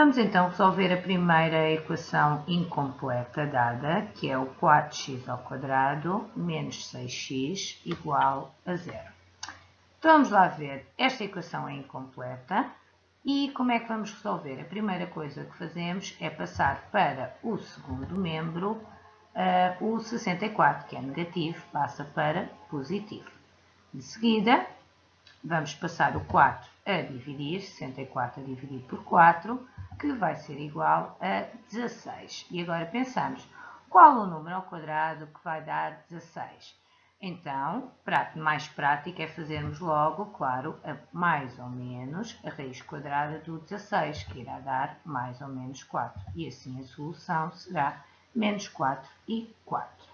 Vamos então resolver a primeira equação incompleta dada, que é o 4x ao quadrado menos 6x igual a zero. Então vamos lá ver, esta equação é incompleta e como é que vamos resolver? A primeira coisa que fazemos é passar para o segundo membro uh, o 64, que é negativo, passa para positivo. De seguida, vamos passar o 4 a dividir, 64 a dividir por 4, que vai ser igual a 16. E agora pensamos, qual o número ao quadrado que vai dar 16? Então, mais prático é fazermos logo, claro, mais ou menos a raiz quadrada do 16, que irá dar mais ou menos 4. E assim a solução será menos 4 e 4.